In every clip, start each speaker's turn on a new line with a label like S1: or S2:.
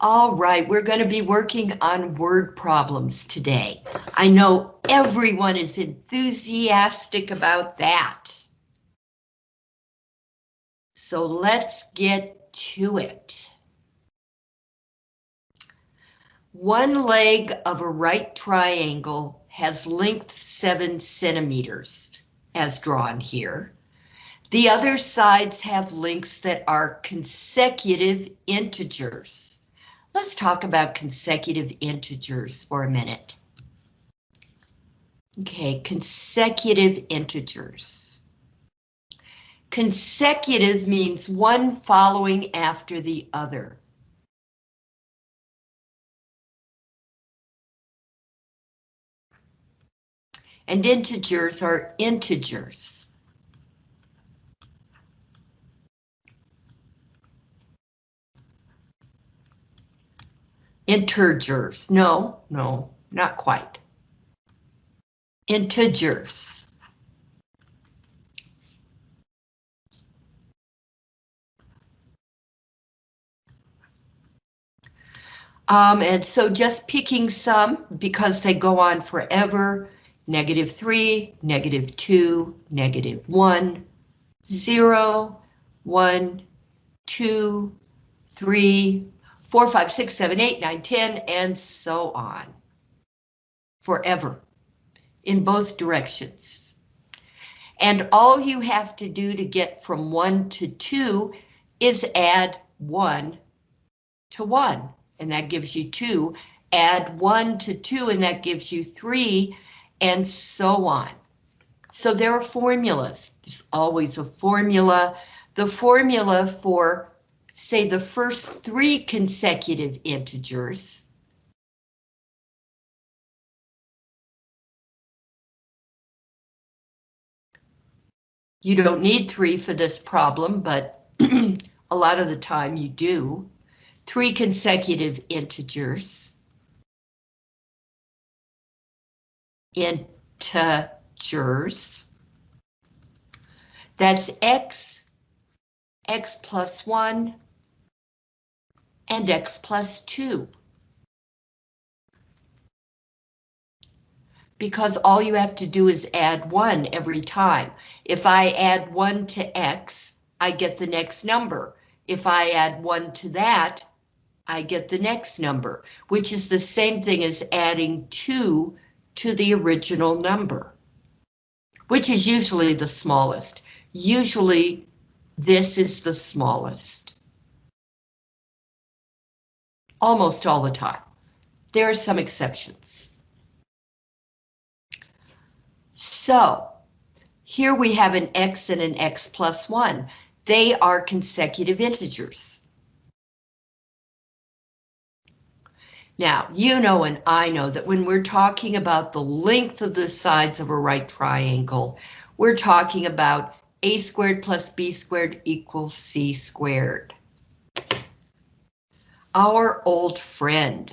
S1: All right, we're going to be working on word problems today. I know everyone is enthusiastic about that. So let's get to it. One leg of a right triangle has length 7 centimeters, as drawn here. The other sides have lengths that are consecutive integers. Let's talk about consecutive integers for a minute. Okay, consecutive integers. Consecutive means one following after the other. And integers are integers. Integers, no, no, not quite. Integers. Um, and so just picking some because they go on forever, negative 3, negative 2, negative 1, 0, 1, 2, 3, 4, 5, 6, 7, 8, 9, 10, and so on. Forever. In both directions. And all you have to do to get from 1 to 2 is add 1 to 1, and that gives you 2. Add 1 to 2, and that gives you 3, and so on. So there are formulas. There's always a formula. The formula for say the first three consecutive integers, You don't need three for this problem, but a lot of the time you do. Three consecutive integers. Integers. That's x, x plus one, and x plus 2. Because all you have to do is add 1 every time. If I add 1 to x, I get the next number. If I add 1 to that, I get the next number, which is the same thing as adding 2 to the original number, which is usually the smallest. Usually this is the smallest almost all the time. There are some exceptions. So here we have an x and an x plus 1. They are consecutive integers. Now, you know and I know that when we're talking about the length of the sides of a right triangle, we're talking about a squared plus b squared equals c squared our old friend.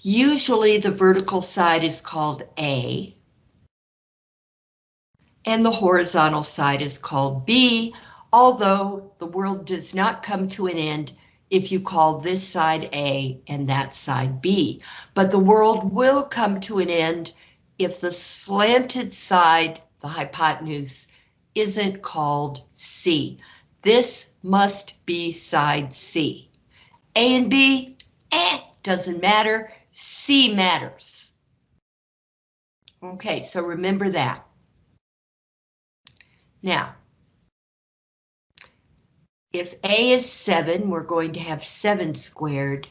S1: Usually the vertical side is called A, and the horizontal side is called B, although the world does not come to an end if you call this side A and that side B. But the world will come to an end if the slanted side, the hypotenuse, isn't called C. This must be side C. A and B, eh, doesn't matter. C matters. Okay, so remember that. Now, if A is 7, we're going to have 7 squared.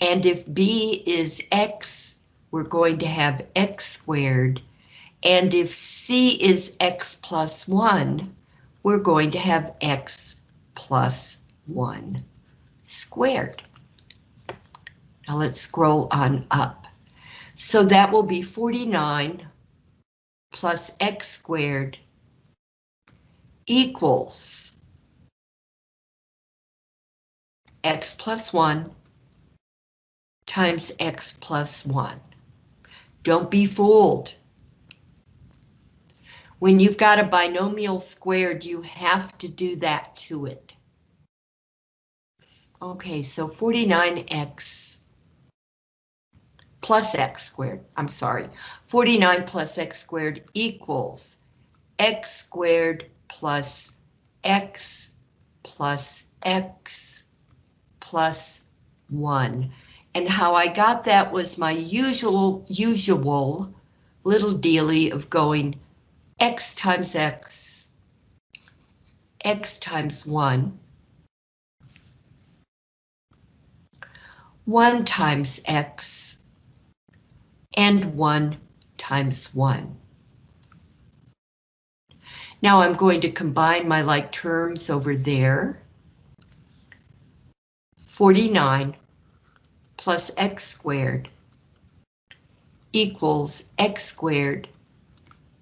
S1: And if B is X, we're going to have x squared. And if c is x plus 1, we're going to have x plus 1 squared. Now let's scroll on up. So that will be 49 plus x squared equals x plus 1 times x plus 1. Don't be fooled. When you've got a binomial squared, you have to do that to it. Okay, so 49x plus x squared, I'm sorry, 49 plus x squared equals x squared plus x plus x plus 1. And how I got that was my usual, usual little dealy of going x times x, x times 1, 1 times x, and 1 times 1. Now I'm going to combine my like terms over there. 49 plus x squared equals x squared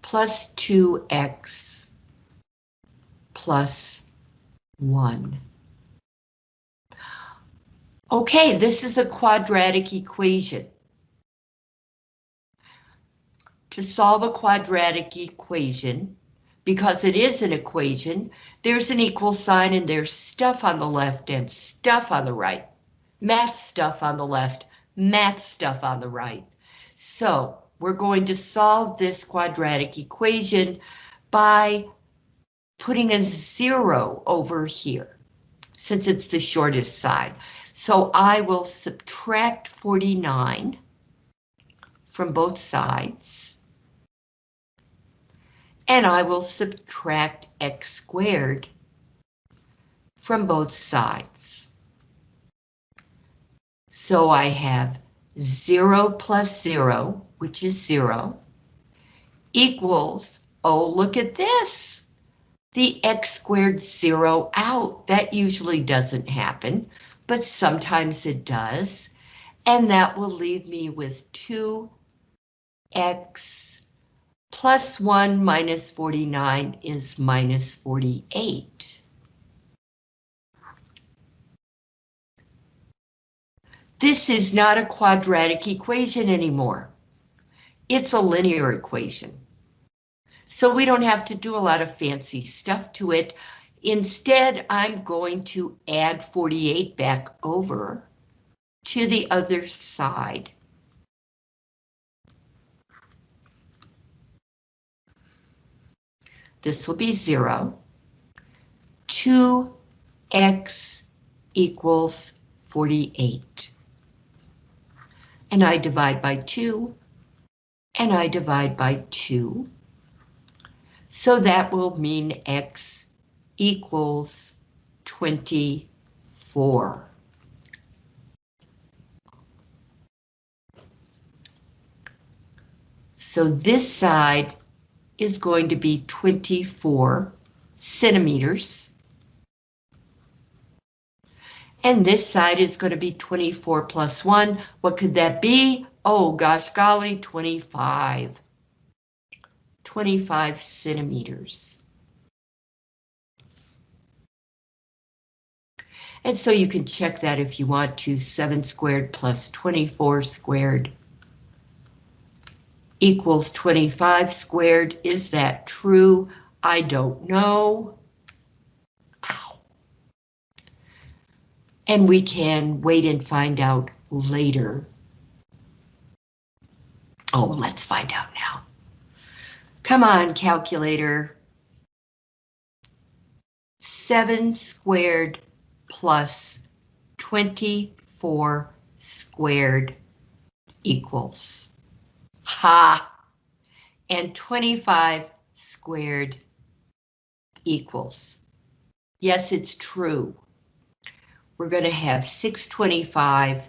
S1: plus 2x plus 1. Okay, this is a quadratic equation. To solve a quadratic equation, because it is an equation, there's an equal sign and there's stuff on the left and stuff on the right. Math stuff on the left, math stuff on the right. So we're going to solve this quadratic equation by putting a zero over here, since it's the shortest side. So I will subtract 49 from both sides and I will subtract x squared from both sides. So I have 0 plus 0, which is 0, equals, oh, look at this, the x squared 0 out. That usually doesn't happen, but sometimes it does. And that will leave me with 2x plus 1 minus 49 is minus 48. This is not a quadratic equation anymore. It's a linear equation. So we don't have to do a lot of fancy stuff to it. Instead, I'm going to add 48 back over to the other side. This will be 0. 2x equals 48. And I divide by 2, and I divide by 2. So that will mean x equals 24. So this side is going to be 24 centimeters. And this side is going to be 24 plus 1. What could that be? Oh, gosh golly, 25. 25 centimeters. And so you can check that if you want to, 7 squared plus 24 squared equals 25 squared. Is that true? I don't know. And we can wait and find out later. Oh, let's find out now. Come on, calculator. 7 squared plus 24 squared equals Ha! And 25 squared equals. Yes, it's true. We're going to have 625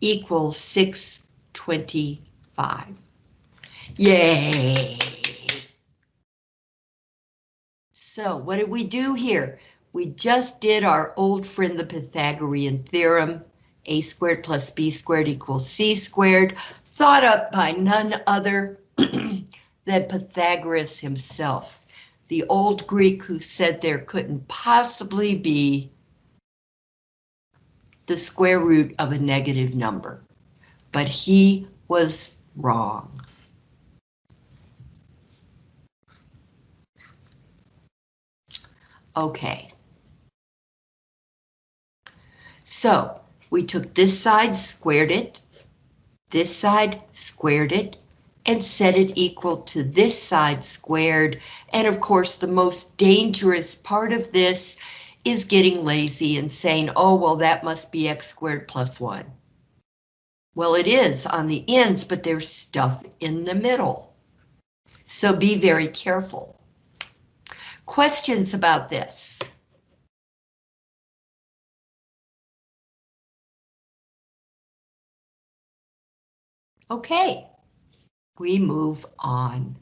S1: equals 625. Yay! So what did we do here? We just did our old friend, the Pythagorean theorem. a squared plus b squared equals c squared thought up by none other than Pythagoras himself, the old Greek who said there couldn't possibly be the square root of a negative number, but he was wrong. Okay. So we took this side, squared it, this side, squared it, and set it equal to this side squared. And of course, the most dangerous part of this is getting lazy and saying, oh, well, that must be x squared plus 1. Well, it is on the ends, but there's stuff in the middle. So be very careful. Questions about this? Okay, we move on.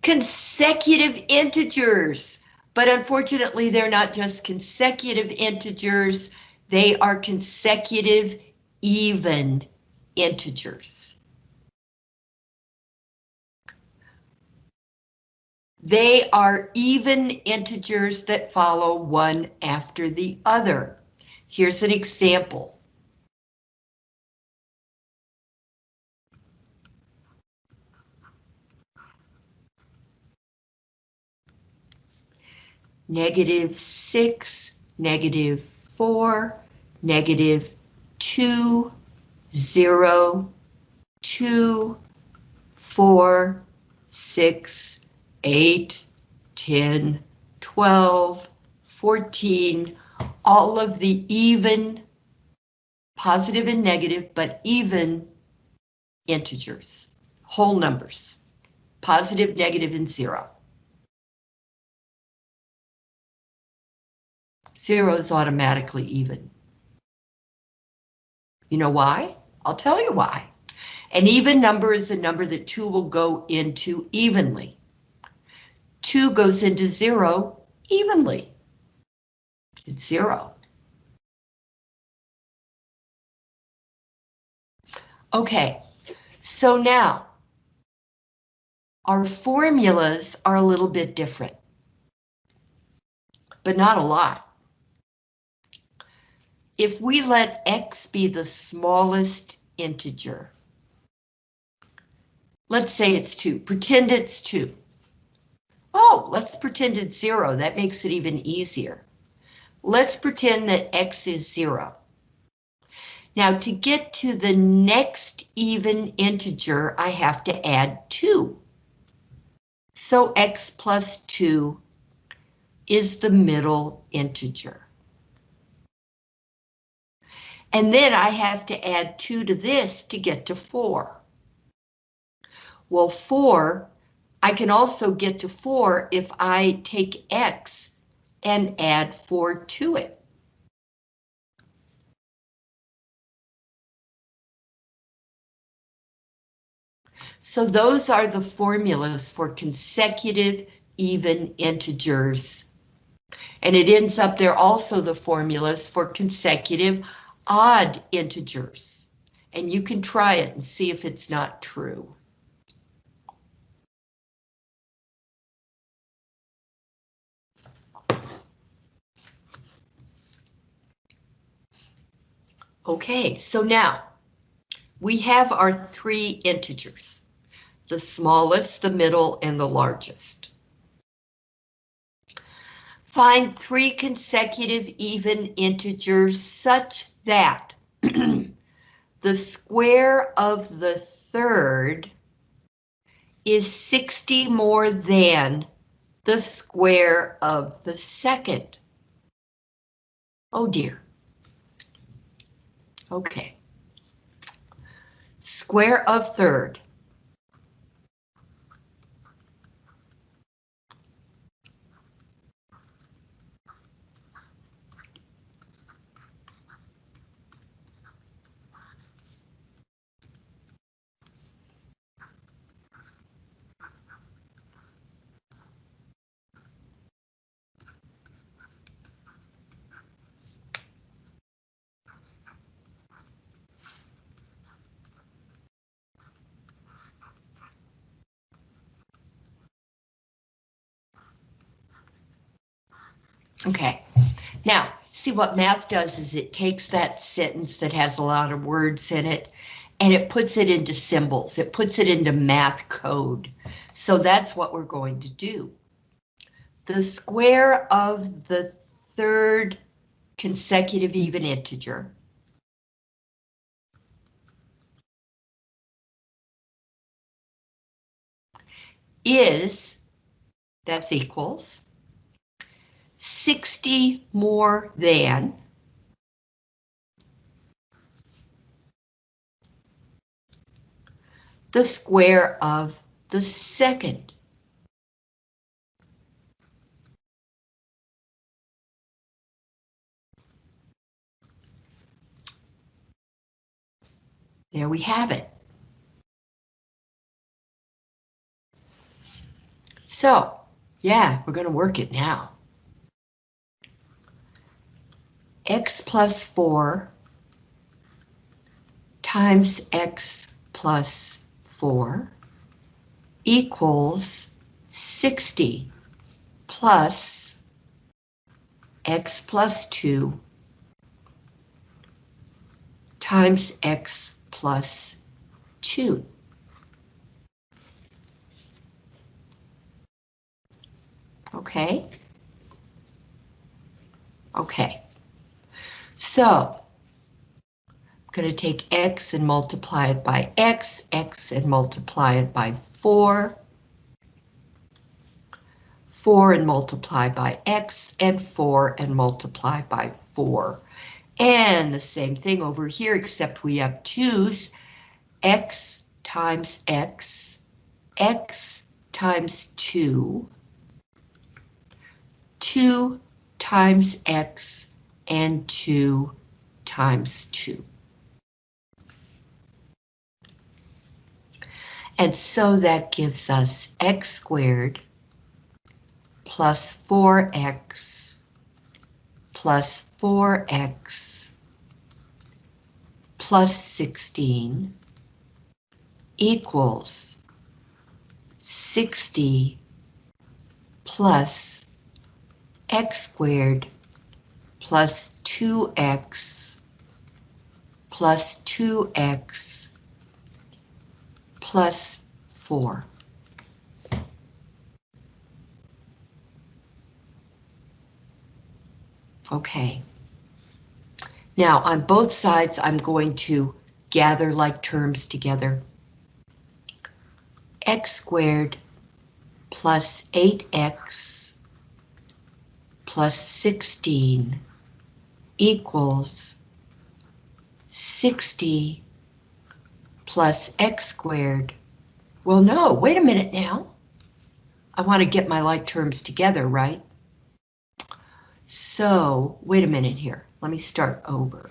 S1: Consecutive integers, but unfortunately they're not just consecutive integers, they are consecutive even integers. They are even integers that follow one after the other. Here's an example. Negative 6, negative 4, negative 2, 0, 2, 4, 6, 8, 10, 12, 14, all of the even, positive and negative, but even integers, whole numbers, positive, negative, and zero. Zero is automatically even. You know why? I'll tell you why. An even number is a number that two will go into evenly. Two goes into zero evenly. It's zero. Okay, so now our formulas are a little bit different, but not a lot. If we let x be the smallest integer, let's say it's 2, pretend it's 2. Oh, let's pretend it's 0, that makes it even easier. Let's pretend that x is 0. Now to get to the next even integer, I have to add 2. So x plus 2 is the middle integer. And then I have to add 2 to this to get to 4. Well, 4, I can also get to 4 if I take x and add 4 to it. So those are the formulas for consecutive even integers. And it ends up there also the formulas for consecutive odd integers. And you can try it and see if it's not true. Okay, so now we have our three integers, the smallest, the middle, and the largest. Find three consecutive even integers such that the square of the third is 60 more than the square of the second. Oh dear. Okay. Square of third. Okay, now see what math does is it takes that sentence that has a lot of words in it and it puts it into symbols. It puts it into math code. So that's what we're going to do. The square of the third consecutive even integer is, that's equals, 60 more than the square of the second. There we have it. So, yeah, we're going to work it now. X plus 4 times x plus 4 equals 60 plus x plus 2 times x plus 2. Okay? Okay. So, I'm going to take x and multiply it by x, x and multiply it by 4, 4 and multiply by x, and 4 and multiply by 4. And the same thing over here, except we have 2's, x times x, x times 2, 2 times x and 2 times 2. And so that gives us x squared plus 4x plus 4x plus 16 equals 60 plus x squared plus 2x plus 2x plus 4. Okay. Now on both sides I'm going to gather like terms together. x squared plus 8x plus 16 equals 60 plus x squared. Well, no, wait a minute now. I want to get my like terms together, right? So, wait a minute here. Let me start over.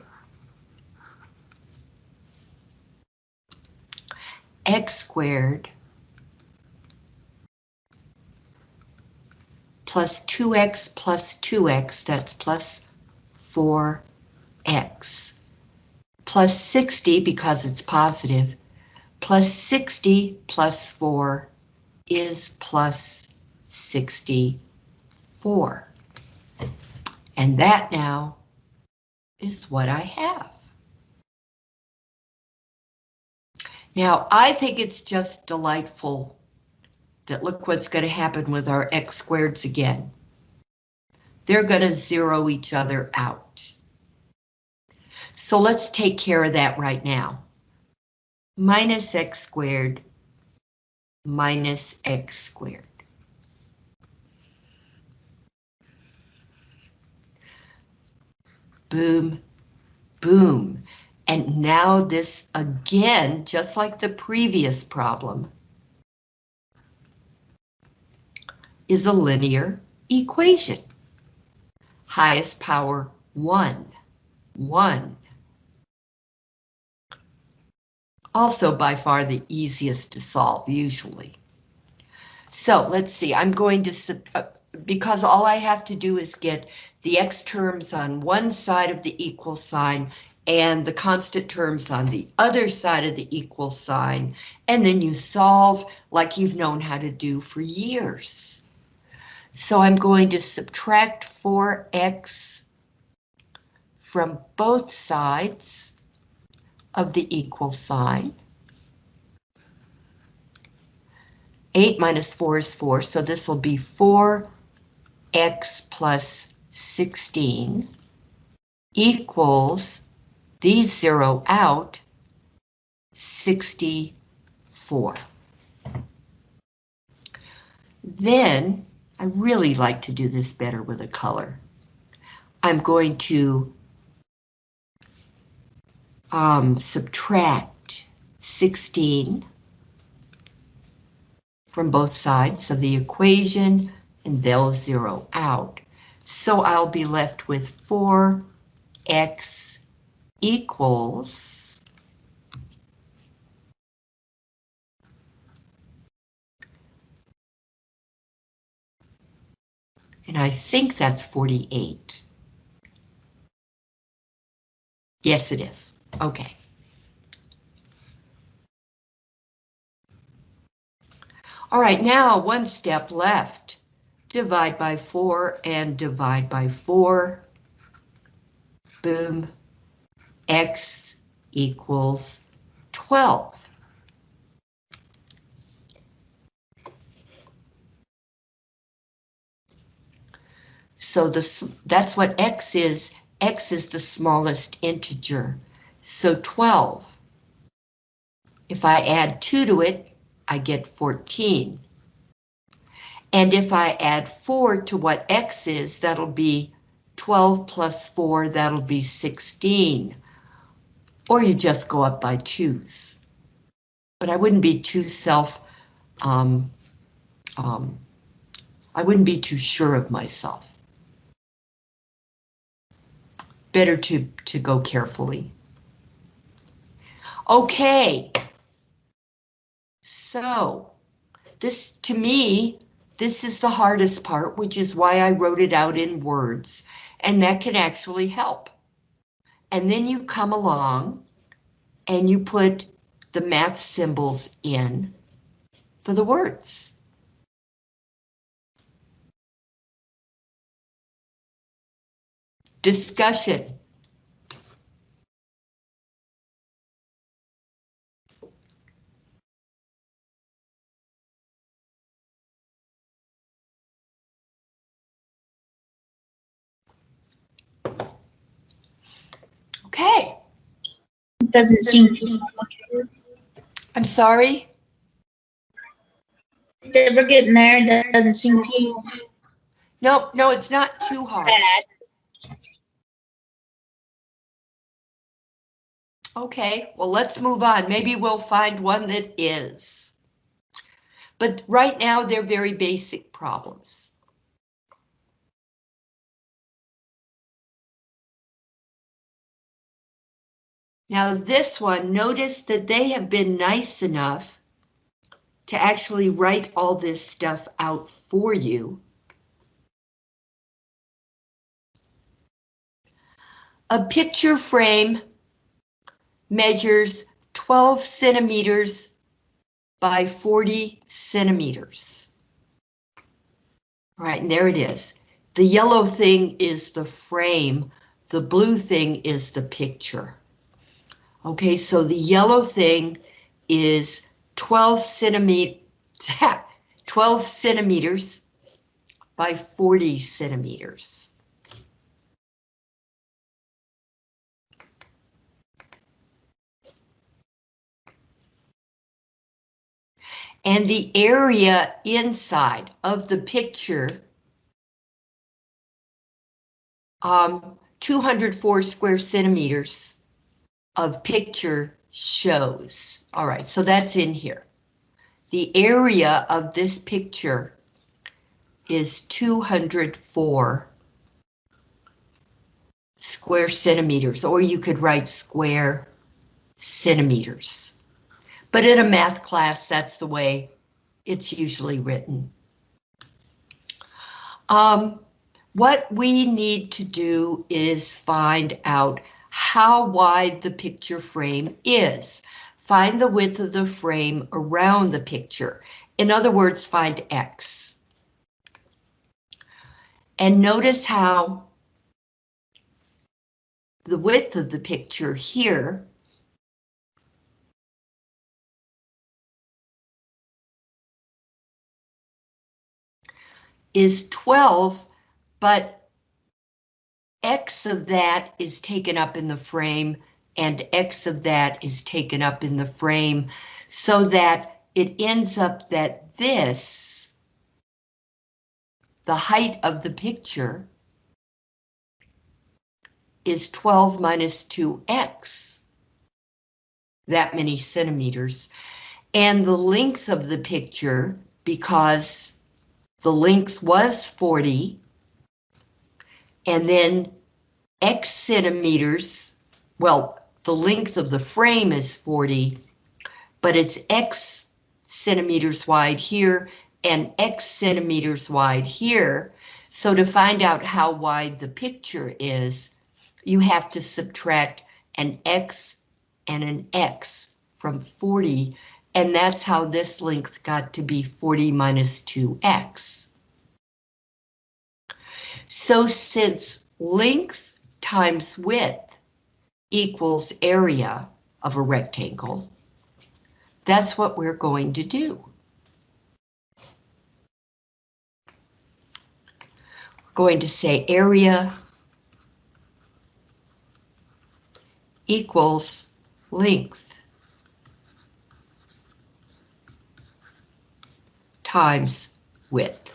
S1: x squared plus 2x plus 2x, that's plus 4x, plus 60 because it's positive, plus 60 plus 4 is plus 64. And that now is what I have. Now, I think it's just delightful that look what's going to happen with our x squareds again. They're going to zero each other out. So let's take care of that right now. Minus x squared minus x squared. Boom, boom. And now this again, just like the previous problem, is a linear equation. Highest power 1, 1. Also by far the easiest to solve, usually. So let's see, I'm going to, uh, because all I have to do is get the x terms on one side of the equal sign and the constant terms on the other side of the equal sign, and then you solve like you've known how to do for years. So I'm going to subtract 4x from both sides of the equal sign. 8 minus 4 is 4, so this will be 4x plus 16 equals, these zero out, 64. Then, I really like to do this better with a color. I'm going to um, subtract 16 from both sides of the equation, and they'll zero out. So I'll be left with 4x equals and I think that's 48. Yes, it is. Okay. All right, now one step left. Divide by 4 and divide by 4. Boom. X equals 12. So this, that's what X is. X is the smallest integer. So 12. If I add 2 to it, I get 14. And if I add 4 to what X is, that'll be 12 plus 4, that'll be 16. Or you just go up by 2's. But I wouldn't be too self, um, um, I wouldn't be too sure of myself. Better to, to go carefully. Okay. So, this, to me, this is the hardest part, which is why I wrote it out in words, and that can actually help. And then you come along and you put the math symbols in for the words. Discussion. Okay.
S2: Doesn't seem to.
S1: I'm sorry.
S2: We're getting there. Doesn't seem too
S1: No, no, it's not too hard.
S2: bad.
S1: Okay, well, let's move on. Maybe we'll find one that is. But right now, they're very basic problems. Now this one, notice that they have been nice enough to actually write all this stuff out for you. A picture frame measures 12 centimeters by 40 centimeters. All right, and there it is. The yellow thing is the frame. The blue thing is the picture. Okay, so the yellow thing is 12 centimeter, 12 centimeters by 40 centimeters. And the area inside of the picture, um, 204 square centimeters of picture shows. All right, so that's in here. The area of this picture is 204 square centimeters, or you could write square centimeters. But in a math class, that's the way it's usually written. Um, what we need to do is find out how wide the picture frame is. Find the width of the frame around the picture. In other words, find X. And notice how the width of the picture here is 12, but X of that is taken up in the frame and X of that is taken up in the frame so that it ends up that this, the height of the picture, is 12 minus 2x, that many centimeters. And the length of the picture, because the length was 40, and then x centimeters, well, the length of the frame is 40, but it's x centimeters wide here and x centimeters wide here. So to find out how wide the picture is, you have to subtract an x and an x from 40, and that's how this length got to be 40 minus 2x. So since length times width equals area of a rectangle, that's what we're going to do. We're going to say area equals length times width.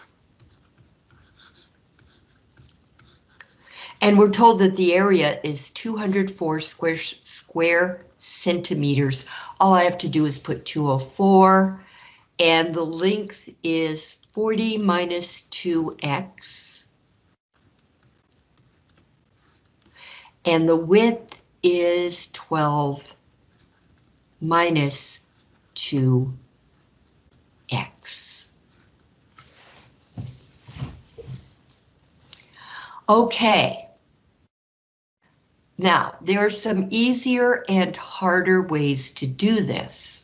S1: And we're told that the area is 204 square, square centimeters. All I have to do is put 204, and the length is 40 minus 2x. And the width is 12 minus 2x. Okay. Now, there are some easier and harder ways to do this.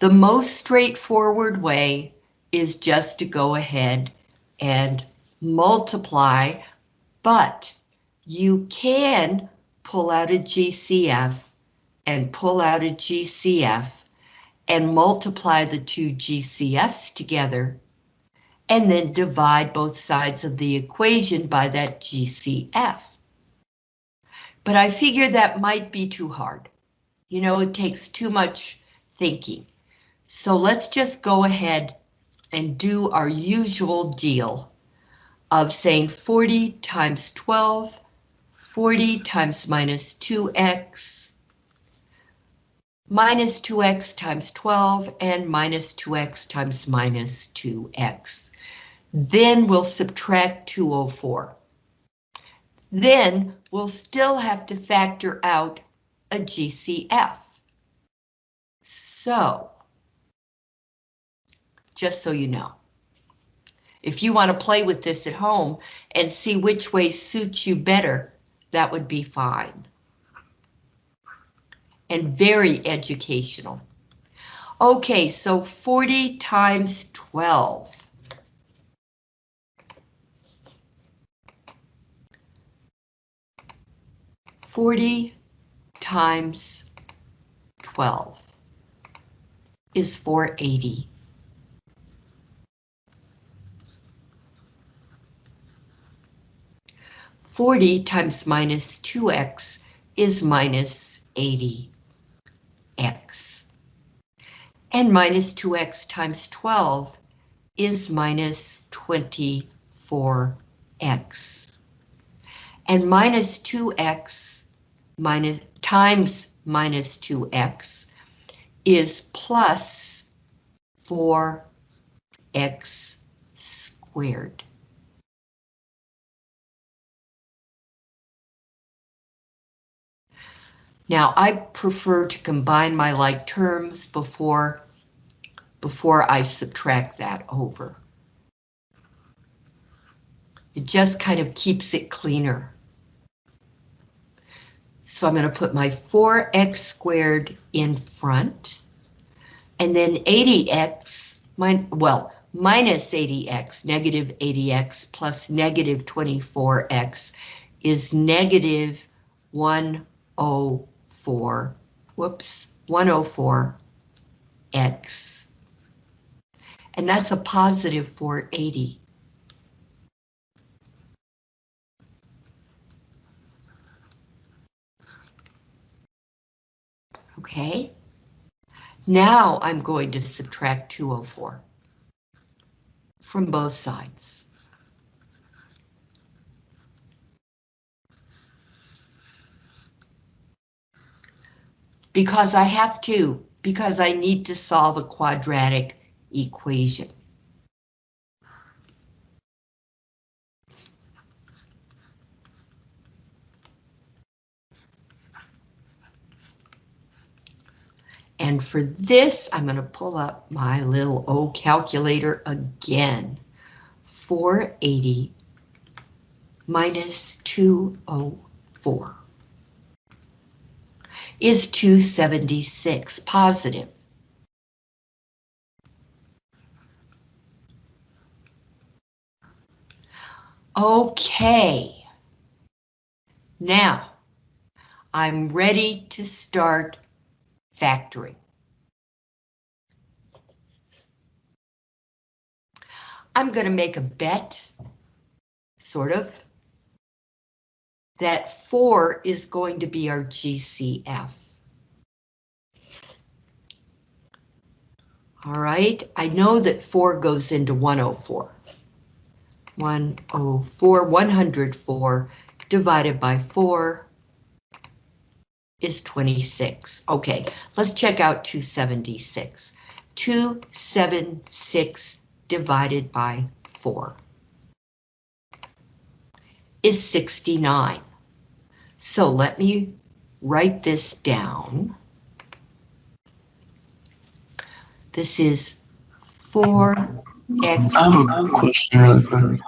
S1: The most straightforward way is just to go ahead and multiply, but you can pull out a GCF and pull out a GCF and multiply the two GCFs together and then divide both sides of the equation by that GCF. But I figured that might be too hard. You know, it takes too much thinking. So let's just go ahead and do our usual deal of saying 40 times 12, 40 times minus 2x, minus 2x times 12, and minus 2x times minus 2x. Then we'll subtract 204. Then we'll still have to factor out a GCF. So, just so you know, if you want to play with this at home and see which way suits you better, that would be fine. And very educational. Okay, so 40 times 12. Forty times twelve is four eighty. Forty times minus two x is minus eighty x. And minus two x times twelve is minus twenty-four x and minus 2x minus times minus 2x is plus 4x squared. Now, I prefer to combine my like terms before, before I subtract that over. It just kind of keeps it cleaner. So I'm going to put my 4x squared in front. And then 80x, min well, minus 80x, negative 80x plus negative 24x is negative 104, whoops, 104x. and that's a positive 480. Okay. Now I'm going to subtract 204 from both sides. Because I have to, because I need to solve a quadratic equation. For this, I'm going to pull up my little O calculator again. 480 minus 204 is 276 positive. Okay. Now, I'm ready to start factoring. I'm going to make a bet, sort of, that 4 is going to be our GCF. All right, I know that 4 goes into 104. 104, 104 divided by 4 is 26. Okay, let's check out 276. 276 divided by 4 is 69. So let me write this down. This is 4x.
S3: Um, question really quick.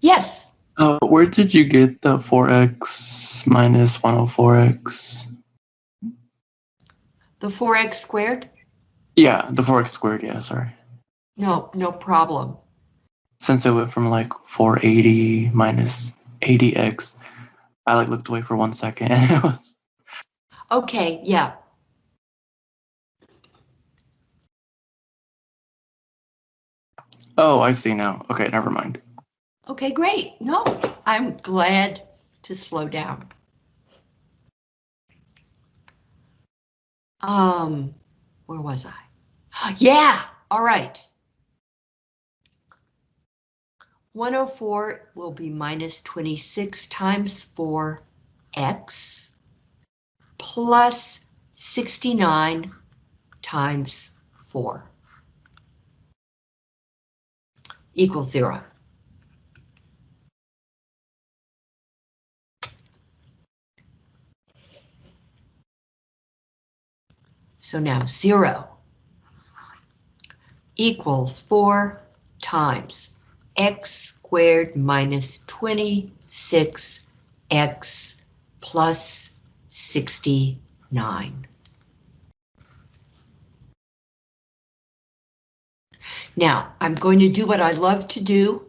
S1: Yes,
S3: Uh, where did you get the 4x minus 104x?
S1: the 4x squared?
S3: Yeah, the 4x squared, yeah, sorry.
S1: No, no problem.
S3: Since it went from like 480 minus 80x, I like looked away for one second and it was,
S1: Okay, yeah.
S3: oh, I see now. Okay, never mind.
S1: Okay, great. No, I'm glad to slow down. Um, where was I? Yeah, all right. 104 will be minus 26 times 4x plus 69 times 4 equals zero. So now zero equals four times x squared minus 26x plus 69. Now, I'm going to do what I love to do,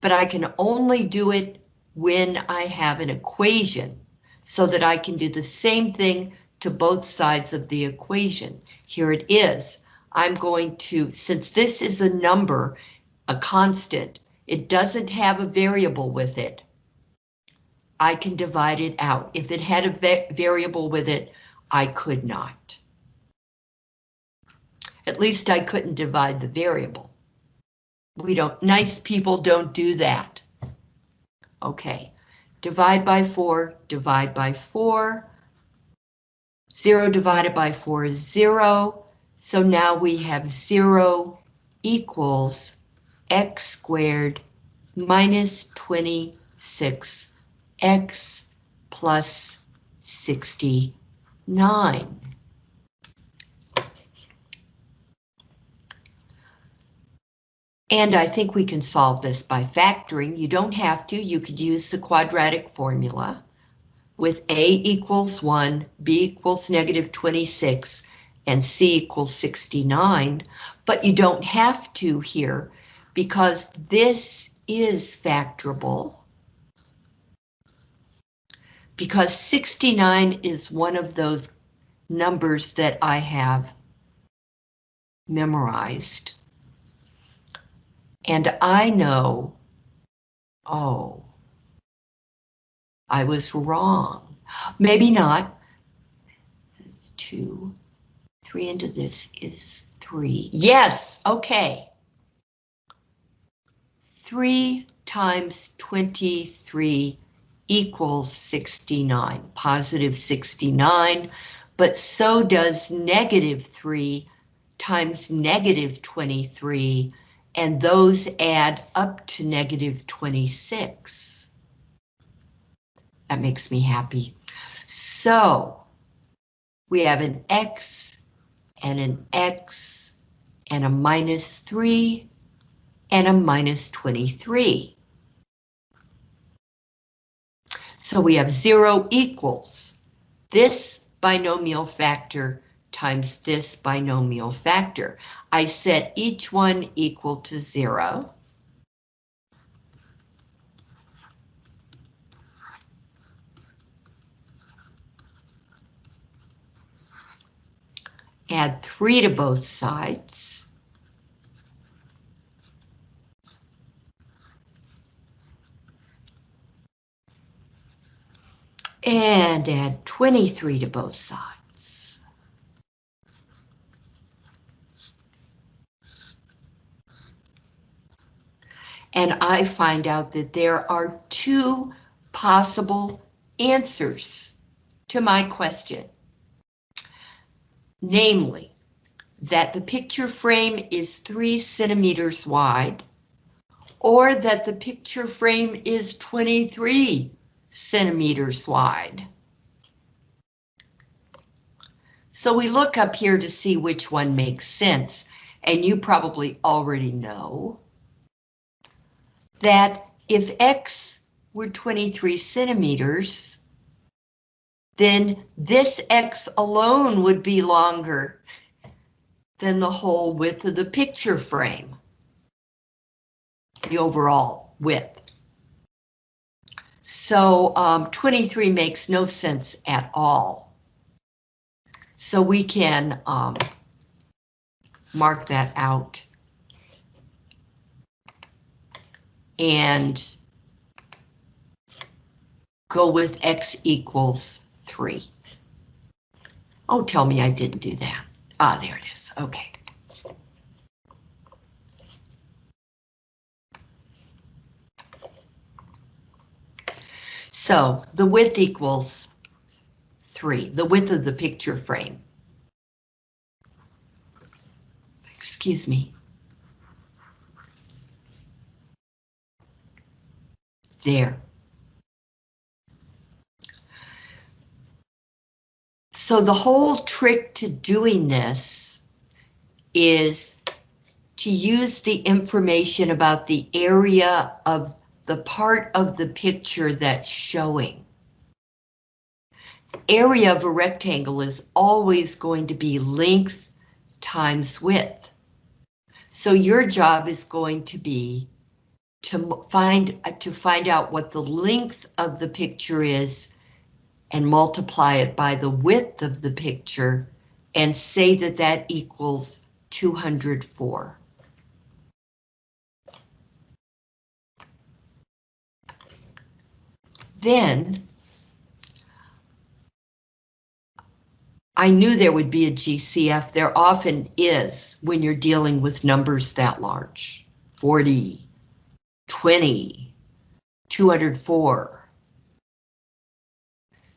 S1: but I can only do it when I have an equation so that I can do the same thing to both sides of the equation. Here it is. I'm going to, since this is a number, a constant, it doesn't have a variable with it. I can divide it out. If it had a va variable with it, I could not. At least I couldn't divide the variable. We don't, nice people don't do that. Okay, divide by four, divide by four. Zero divided by four is zero. So now we have zero equals x squared minus 26x plus 69. And I think we can solve this by factoring. You don't have to. You could use the quadratic formula with A equals 1, B equals negative 26, and C equals 69, but you don't have to here because this is factorable. Because 69 is one of those numbers that I have memorized. And I know, oh, I was wrong. Maybe not. It's two. Three into this is three. Yes, okay. Three times 23 equals 69, positive 69, but so does negative 3 times negative 23, and those add up to negative 26. That makes me happy. So, we have an X and an X and a minus 3 and a minus 23. So we have 0 equals this binomial factor times this binomial factor. I set each one equal to 0. Add 3 to both sides. And add 23 to both sides. And I find out that there are two possible answers to my question. Namely, that the picture frame is three centimeters wide, or that the picture frame is 23 centimeters wide. So we look up here to see which one makes sense, and you probably already know that if X were 23 centimeters, then this X alone would be longer than the whole width of the picture frame, the overall width. So um, 23 makes no sense at all. So we can um, mark that out. And go with X equals 3. Oh, tell me I didn't do that. Ah, there it is. Okay. So the width equals 3, the width of the picture frame. Excuse me. There. So the whole trick to doing this is to use the information about the area of the part of the picture that's showing. Area of a rectangle is always going to be length times width. So your job is going to be to find uh, to find out what the length of the picture is and multiply it by the width of the picture and say that that equals 204. Then I knew there would be a GCF. There often is when you're dealing with numbers that large. 40, 20, 204.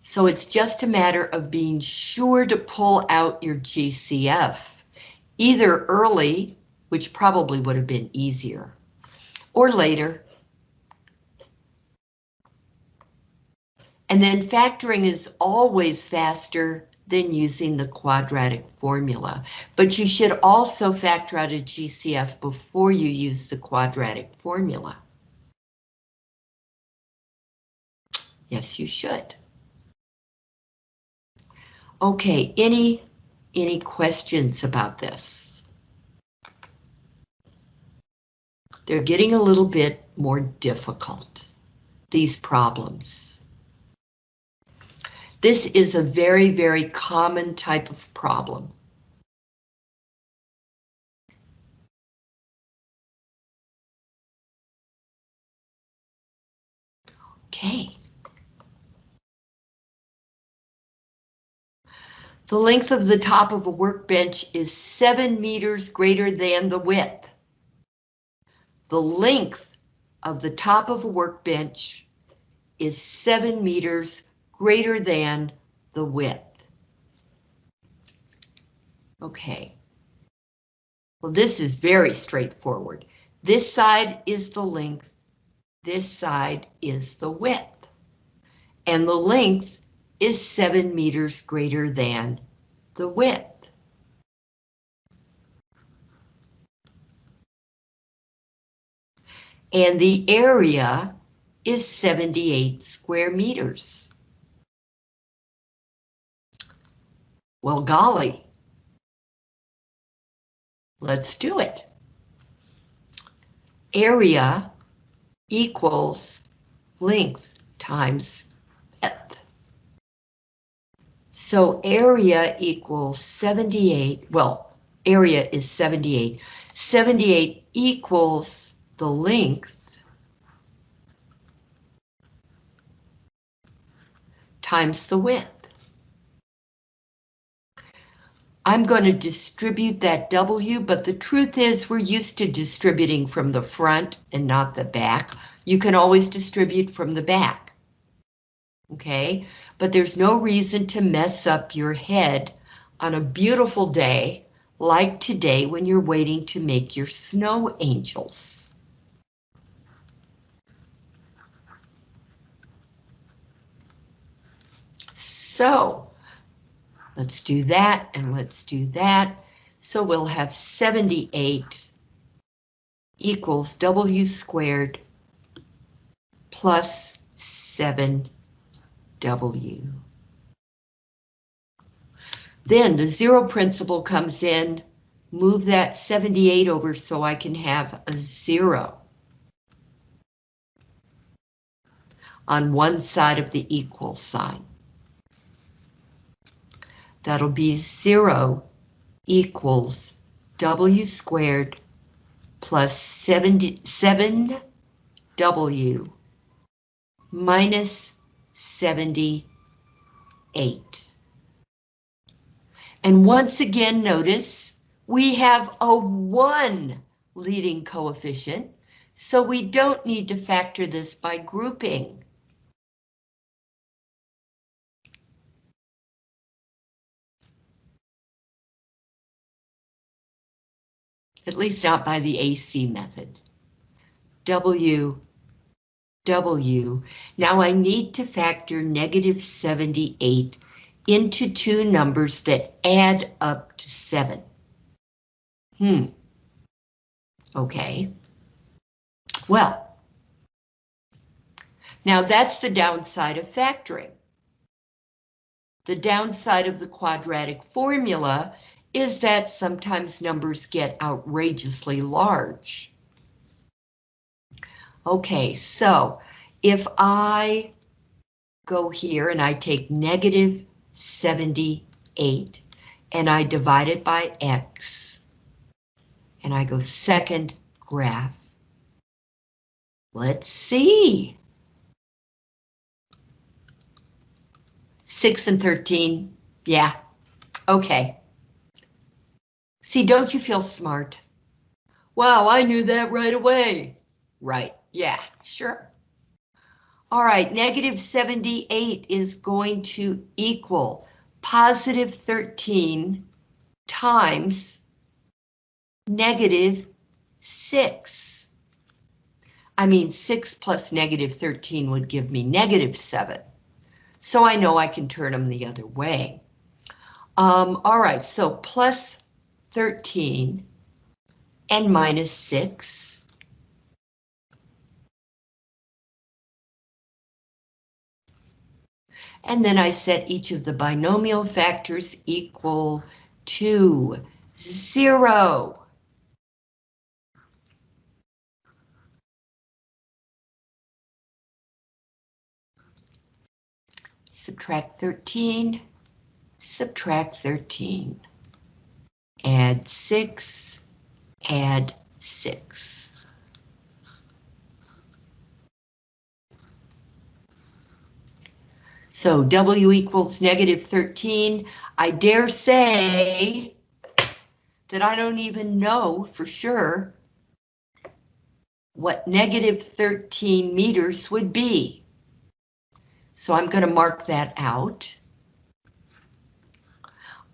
S1: So it's just a matter of being sure to pull out your GCF, either early, which probably would have been easier, or later. And then factoring is always faster than using the quadratic formula, but you should also factor out a GCF before you use the quadratic formula. Yes, you should. Okay, any, any questions about this? They're getting a little bit more difficult, these problems. This is a very, very common type of problem. Okay. The length of the top of a workbench is seven meters greater than the width. The length of the top of a workbench is seven meters greater than the width. Okay. Well, this is very straightforward. This side is the length, this side is the width. And the length is seven meters greater than the width. And the area is 78 square meters. Well, golly. Let's do it. Area equals length times width. So area equals 78, well, area is 78. 78 equals the length times the width. I'm going to distribute that W, but the truth is we're used to distributing from the front and not the back. You can always distribute from the back. Okay, but there's no reason to mess up your head on a beautiful day like today when you're waiting to make your snow angels. So, Let's do that and let's do that. So we'll have 78 equals W squared plus 7W. Then the zero principle comes in, move that 78 over so I can have a zero on one side of the equal sign. That'll be 0 equals W squared plus 70, 7W minus 78. And once again, notice we have a 1 leading coefficient, so we don't need to factor this by grouping. At least not by the AC method. W, W. Now I need to factor negative 78 into two numbers that add up to 7. Hmm. Okay. Well. Now that's the downside of factoring. The downside of the quadratic formula is that sometimes numbers get outrageously large. Okay, so if I go here and I take negative 78 and I divide it by X and I go second graph. Let's see. 6 and 13, yeah, okay. See, don't you feel smart? Wow, I knew that right away. Right, yeah, sure. All right, negative 78 is going to equal positive 13 times negative 6. I mean, 6 plus negative 13 would give me negative 7. So I know I can turn them the other way. Um, all right, so plus 13 and minus 6. And then I set each of the binomial factors equal to 0. Subtract 13, subtract 13 add 6, add 6. So W equals negative 13. I dare say that I don't even know for sure what negative 13 meters would be. So I'm going to mark that out.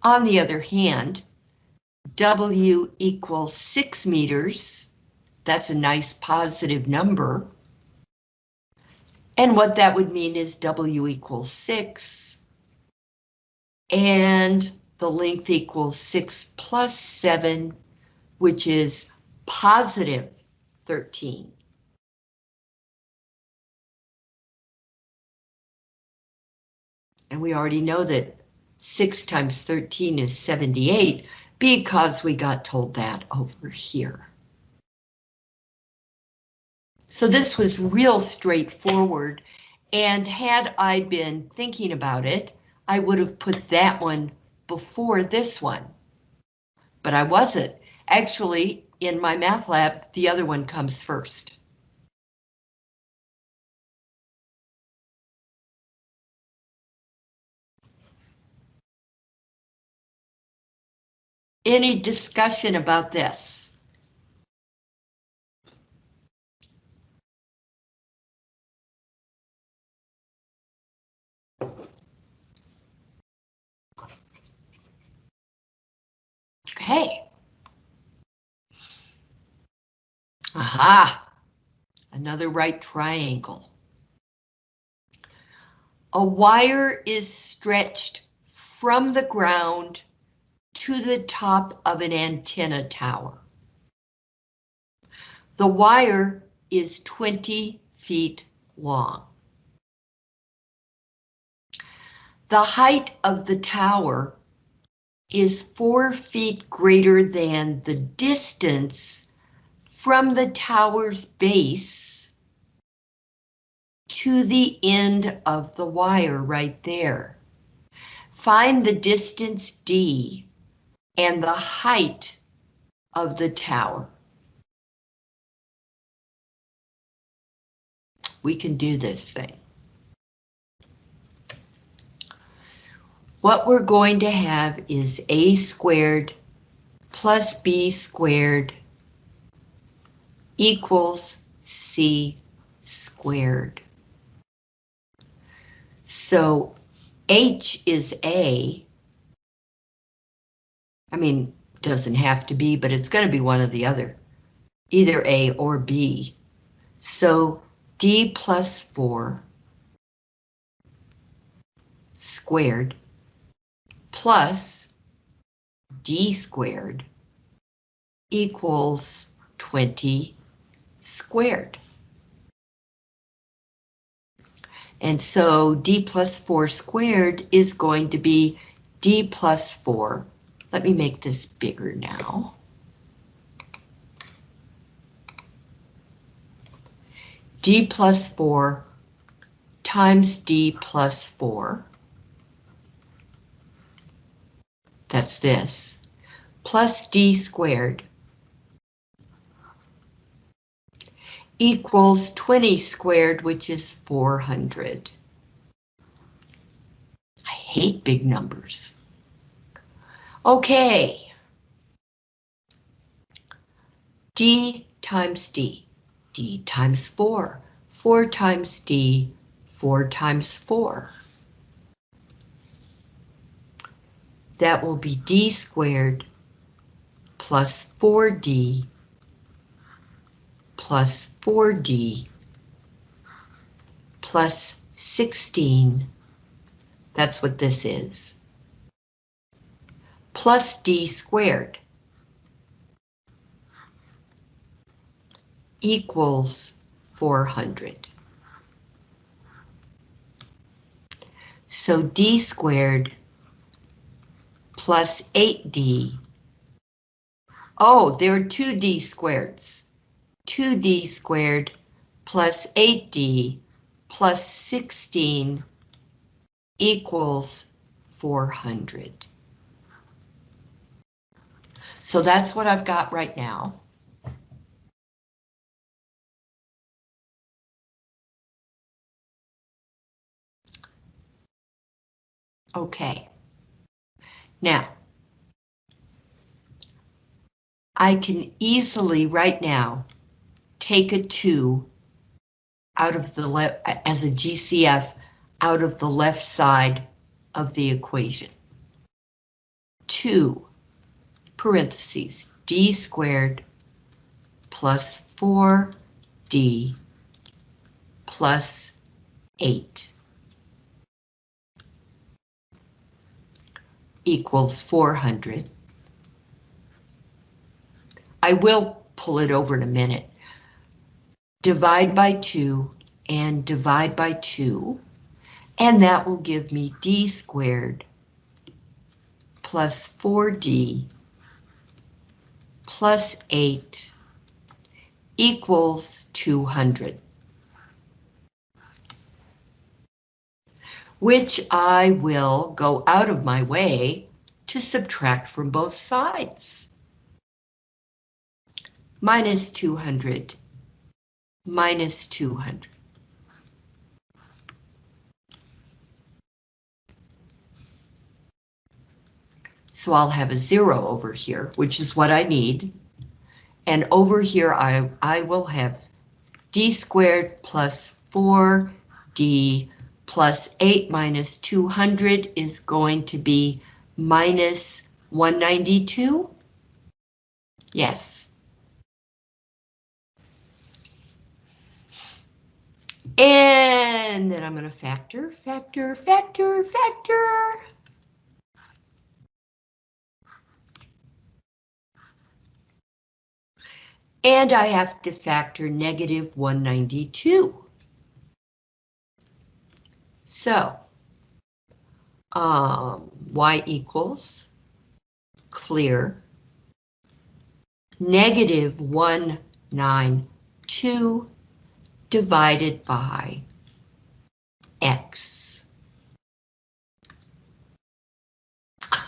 S1: On the other hand, W equals 6 meters. That's a nice positive number. And what that would mean is W equals 6. And the length equals 6 plus 7, which is positive 13. And we already know that 6 times 13 is 78 because we got told that over here. So this was real straightforward, and had I been thinking about it, I would have put that one before this one. But I wasn't. Actually, in my math lab, the other one comes first. Any discussion about this? Okay. Aha, another right triangle. A wire is stretched from the ground to the top of an antenna tower. The wire is 20 feet long. The height of the tower is four feet greater than the distance from the tower's base to the end of the wire right there. Find the distance D and the height of the tower. We can do this thing. What we're going to have is A squared plus B squared equals C squared. So H is A. I mean, doesn't have to be, but it's going to be one or the other. Either A or B. So D plus 4 squared plus D squared equals 20 squared. And so D plus 4 squared is going to be D plus 4. Let me make this bigger now. D plus 4 times D plus 4. That's this. Plus D squared equals 20 squared, which is 400. I hate big numbers. Okay. D times D. D times 4. 4 times D. 4 times 4. That will be D squared plus 4D plus 4D plus 16. That's what this is. Plus D squared equals 400. So D squared plus 8D. Oh, there are two D squareds. 2d squared plus 8d plus 16 equals 400. So that's what I've got right now. Okay. Now, I can easily right now take a 2 out of the left as a GCF out of the left side of the equation. 2 parentheses d squared plus 4d plus 8 equals 400. I will pull it over in a minute. Divide by 2 and divide by 2, and that will give me d squared plus 4d plus 8 equals 200. Which I will go out of my way to subtract from both sides. Minus 200 minus 200. So I'll have a zero over here, which is what I need. And over here, I, I will have d squared plus 4d plus 8 minus 200 is going to be minus 192? Yes. And then I'm going to factor, factor, factor, factor. And I have to factor negative 192. So, um, y equals clear negative 192 divided by x.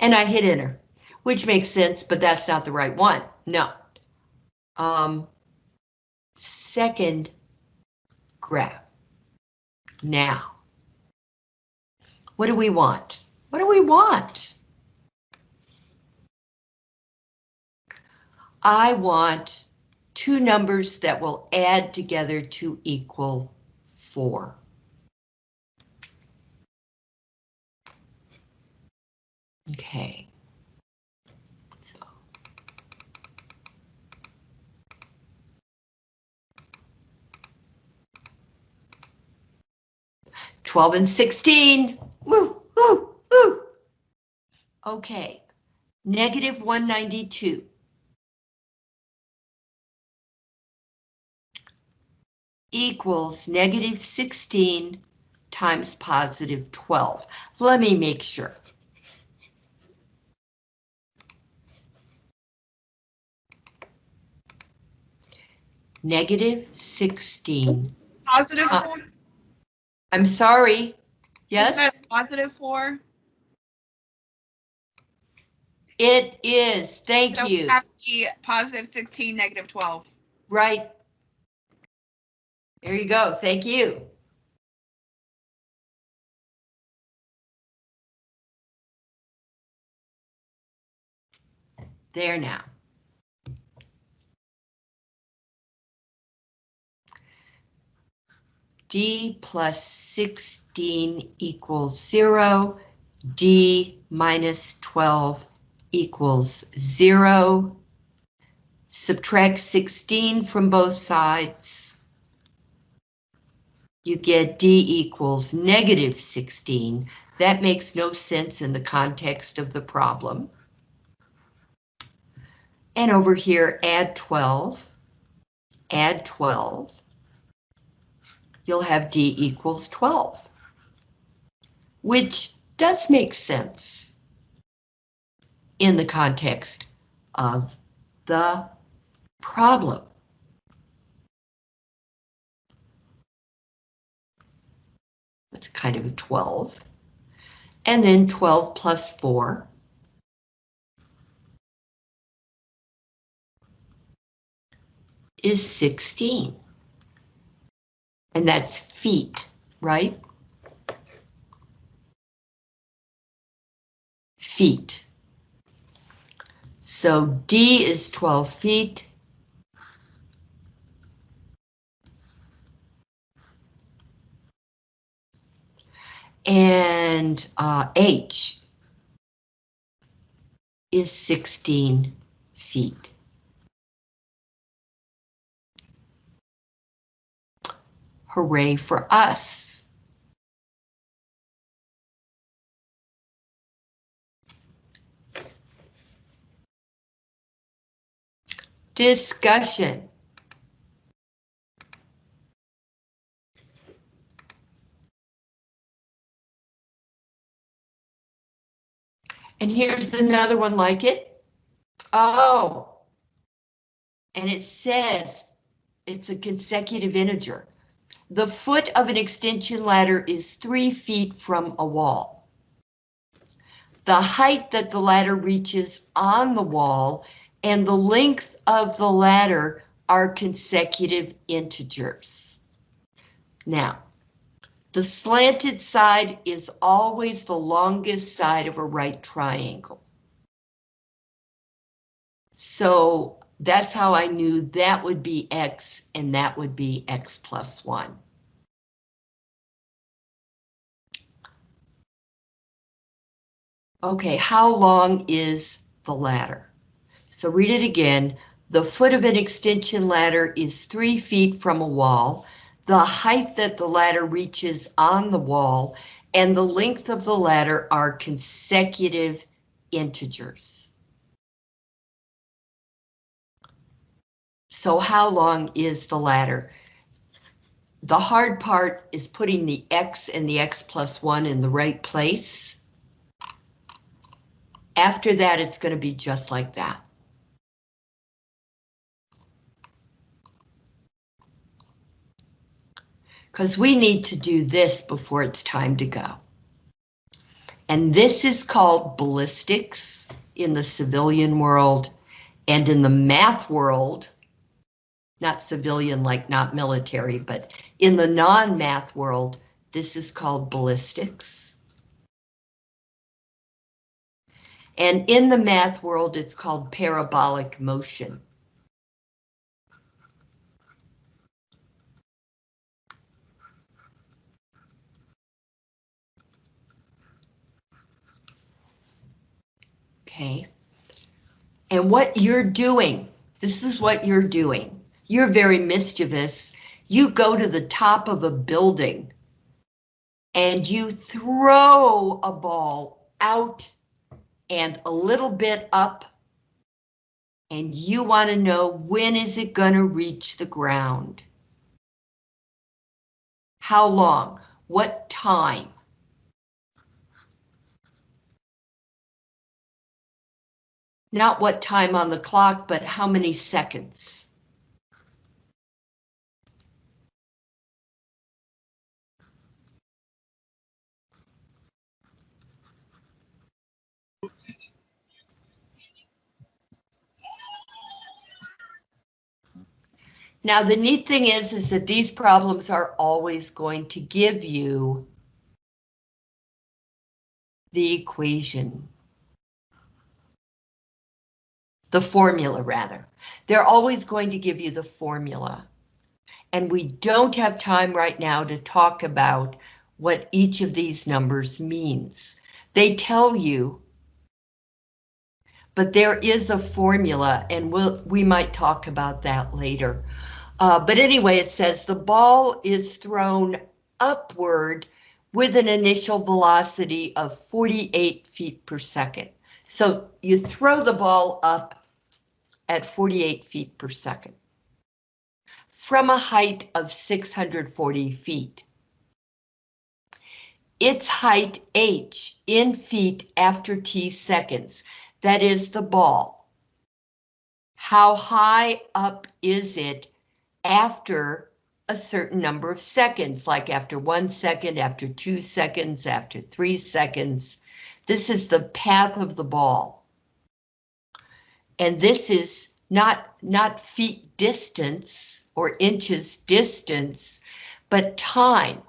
S1: and I hit enter, which makes sense, but that's not the right one. No. Um, second graph. Now, what do we want? What do we want? I want two numbers that will add together to equal 4. Okay. 12 and 16. Woo, woo, woo. Okay, negative 192. equals negative 16 times positive 12. Let me make sure. Negative 16.
S4: Positive
S1: uh, I'm sorry. Yes,
S4: Positive four?
S1: it is. Thank
S4: So
S1: you.
S4: positive sixteen, negative twelve.
S1: Right. There you go. Thank you. There now. D plus 16 equals 0. D minus 12 equals 0. Subtract 16 from both sides. You get D equals negative 16. That makes no sense in the context of the problem. And over here, add 12. Add 12. You'll have D equals 12. Which does make sense in the context of the problem. That's kind of a 12. And then 12 plus 4. is 16. And that's feet, right? feet. So D is 12 feet. And uh, H is 16 feet. Hooray for us. Discussion. And here's another one like it. Oh. And it says it's a consecutive integer. The foot of an extension ladder is three feet from a wall. The height that the ladder reaches on the wall and the length of the ladder are consecutive integers. Now, the slanted side is always the longest side of a right triangle. So that's how I knew that would be X and that would be X plus one. Okay, how long is the ladder? So read it again. The foot of an extension ladder is three feet from a wall. The height that the ladder reaches on the wall and the length of the ladder are consecutive integers. So how long is the ladder? The hard part is putting the X and the X plus one in the right place. After that, it's going to be just like that. Because we need to do this before it's time to go. And this is called ballistics in the civilian world and in the math world, not civilian like not military, but in the non-math world, this is called ballistics. And in the math world, it's called parabolic motion. Okay. And what you're doing, this is what you're doing. You're very mischievous. You go to the top of a building and you throw a ball out and a little bit up and you want to know when is it going to reach the ground? How long? What time? Not what time on the clock, but how many seconds? Now, the neat thing is, is that these problems are always going to give you the equation. The formula, rather. They're always going to give you the formula. And we don't have time right now to talk about what each of these numbers means. They tell you, but there is a formula, and we'll, we might talk about that later. Uh, but anyway, it says the ball is thrown upward with an initial velocity of 48 feet per second. So you throw the ball up at 48 feet per second from a height of 640 feet. Its height h in feet after t seconds, that is the ball. How high up is it after a certain number of seconds, like after one second, after two seconds, after three seconds. This is the path of the ball. And this is not, not feet distance or inches distance, but time.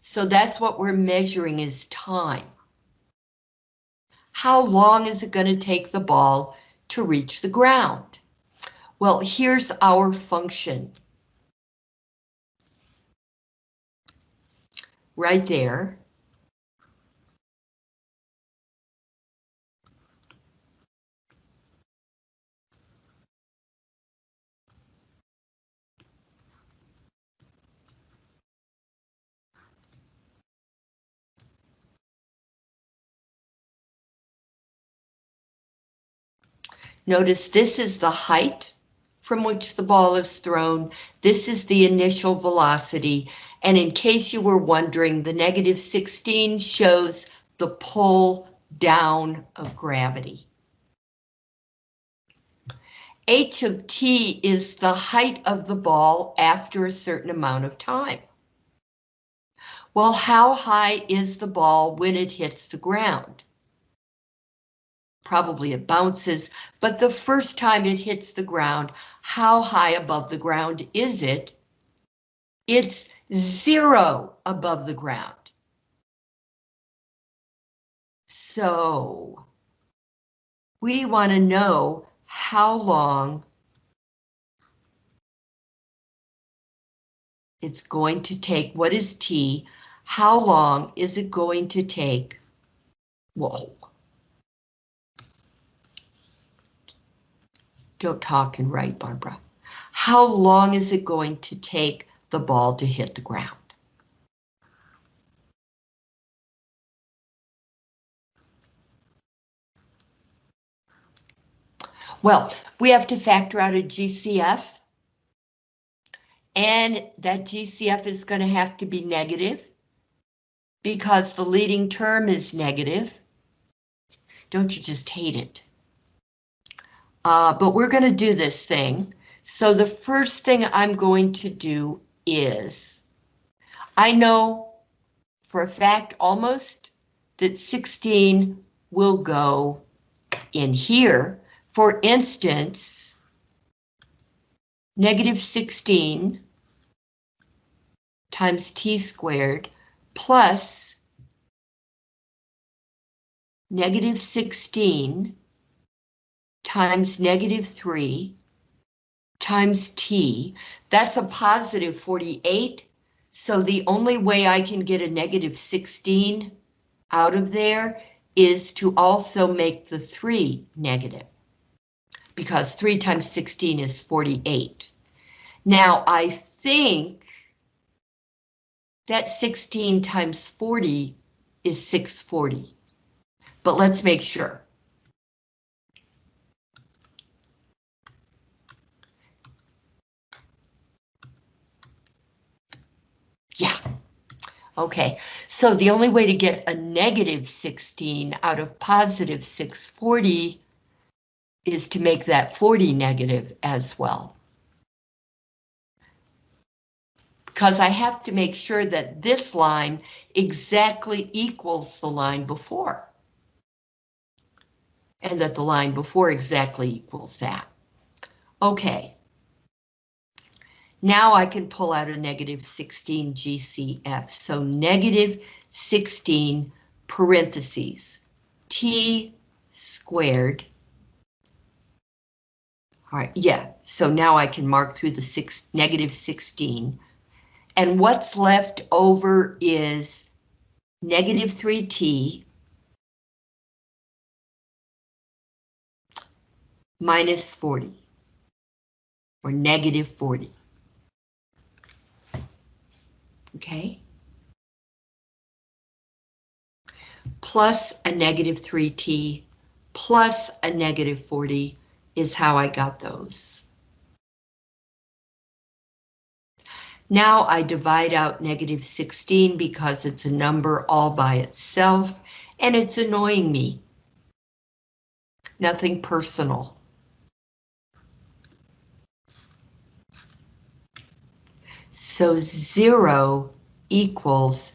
S1: So that's what we're measuring is time. How long is it going to take the ball to reach the ground? Well, here's our function. Right there. Notice this is the height from which the ball is thrown. This is the initial velocity. And in case you were wondering, the negative 16 shows the pull down of gravity. H of t is the height of the ball after a certain amount of time. Well, how high is the ball when it hits the ground? Probably it bounces, but the first time it hits the ground, how high above the ground is it? It's zero above the ground. So we want to know how long it's going to take. What is T? How long is it going to take? Whoa. Don't talk and write, Barbara. How long is it going to take the ball to hit the ground? Well, we have to factor out a GCF. And that GCF is going to have to be negative because the leading term is negative. Don't you just hate it? Uh, but we're going to do this thing. So the first thing I'm going to do is, I know for a fact almost that 16 will go in here. For instance, negative 16 times t squared plus negative 16 times negative 3 times t, that's a positive 48. So the only way I can get a negative 16 out of there is to also make the 3 negative. Because 3 times 16 is 48. Now I think that 16 times 40 is 640. But let's make sure. Yeah. Okay, so the only way to get a negative 16 out of positive 640 is to make that 40 negative as well. Because I have to make sure that this line exactly equals the line before. And that the line before exactly equals that. Okay. Now I can pull out a negative 16 GCF. So negative 16 parentheses T squared. All right, yeah, so now I can mark through the six, negative 16. And what's left over is negative 3T minus 40 or negative 40 okay? Plus a negative 3t plus a negative 40 is how I got those. Now I divide out negative 16 because it's a number all by itself and it's annoying me. Nothing personal. So zero equals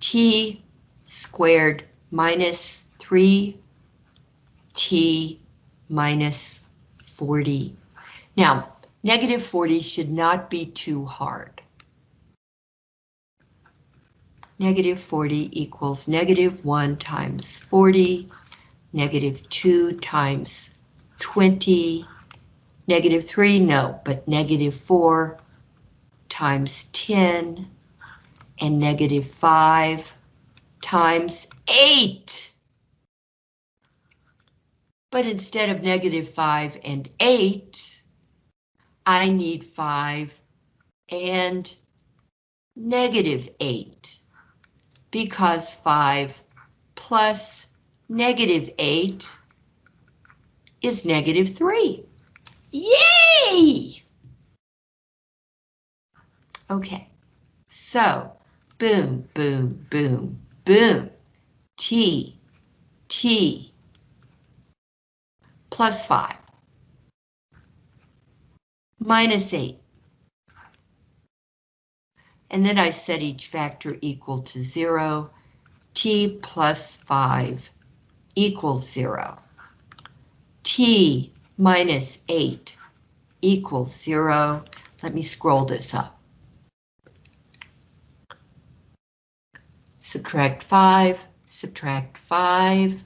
S1: t squared minus 3t minus 40. Now, negative 40 should not be too hard. negative 40 equals negative 1 times 40, negative 2 times 20, negative 3, no, but negative 4 times 10, and negative 5 times 8. But instead of negative 5 and 8, I need 5 and negative 8 because 5 plus negative 8 is negative 3. Yay! Okay, so boom, boom, boom, boom. T, T, plus 5, minus 8. And then I set each factor equal to 0. T plus 5 equals 0. T minus 8 equals 0. Let me scroll this up. Subtract 5, subtract 5.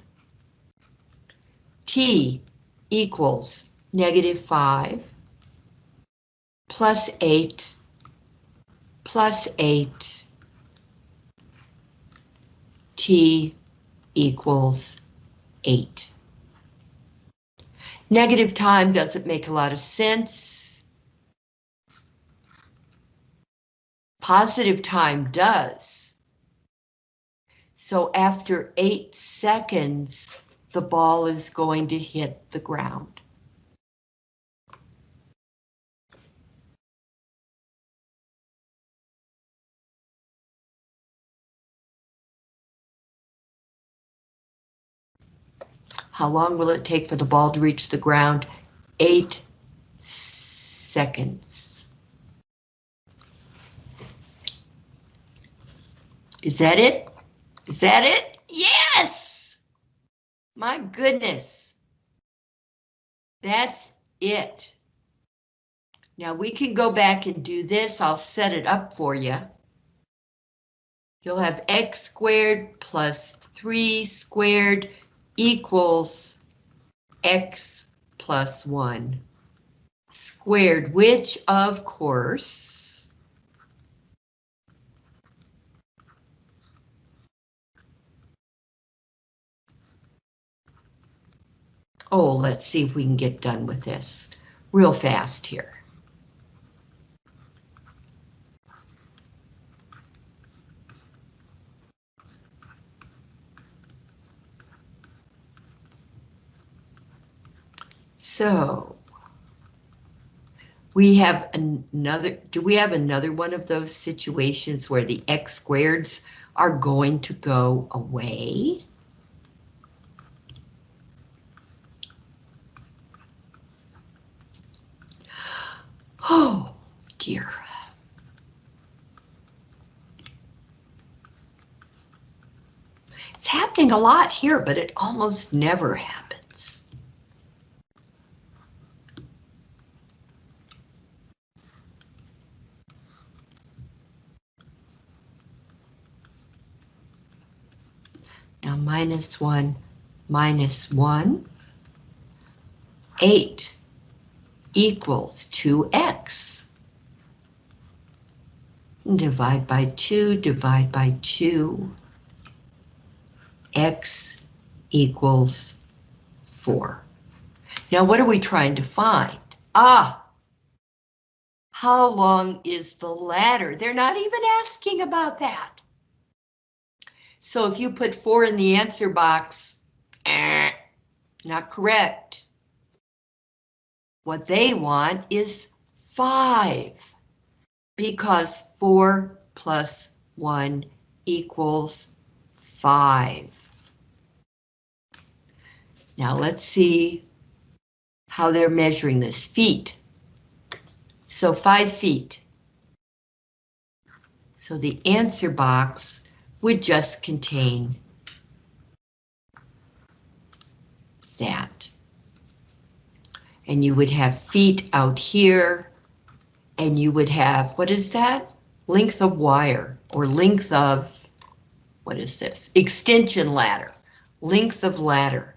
S1: T equals negative 5 plus 8 plus 8 t equals 8. Negative time doesn't make a lot of sense. Positive time does. So after 8 seconds, the ball is going to hit the ground. How long will it take for the ball to reach the ground? Eight seconds. Is that it? Is that it? Yes! My goodness. That's it. Now we can go back and do this. I'll set it up for you. You'll have x squared plus 3 squared equals x plus 1 squared, which of course Oh, let's see if we can get done with this real fast here. So we have another, do we have another one of those situations where the x squareds are going to go away? Oh, dear. It's happening a lot here, but it almost never happens. Now minus 1, minus 1, 8 equals 2x. Divide by 2, divide by 2. x equals 4. Now what are we trying to find? Ah! How long is the ladder? They're not even asking about that. So if you put 4 in the answer box, eh, not correct. What they want is 5, because 4 plus 1 equals 5. Now let's see how they're measuring this. Feet. So 5 feet. So the answer box would just contain that and you would have feet out here, and you would have, what is that? Length of wire or length of, what is this? Extension ladder, length of ladder.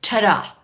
S1: Ta-da!